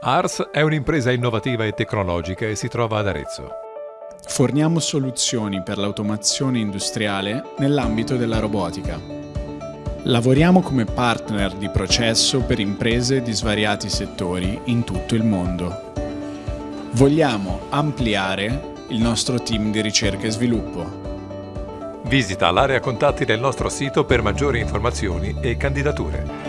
Ars è un'impresa innovativa e tecnologica e si trova ad Arezzo. Forniamo soluzioni per l'automazione industriale nell'ambito della robotica. Lavoriamo come partner di processo per imprese di svariati settori in tutto il mondo. Vogliamo ampliare il nostro team di ricerca e sviluppo. Visita l'area contatti del nostro sito per maggiori informazioni e candidature.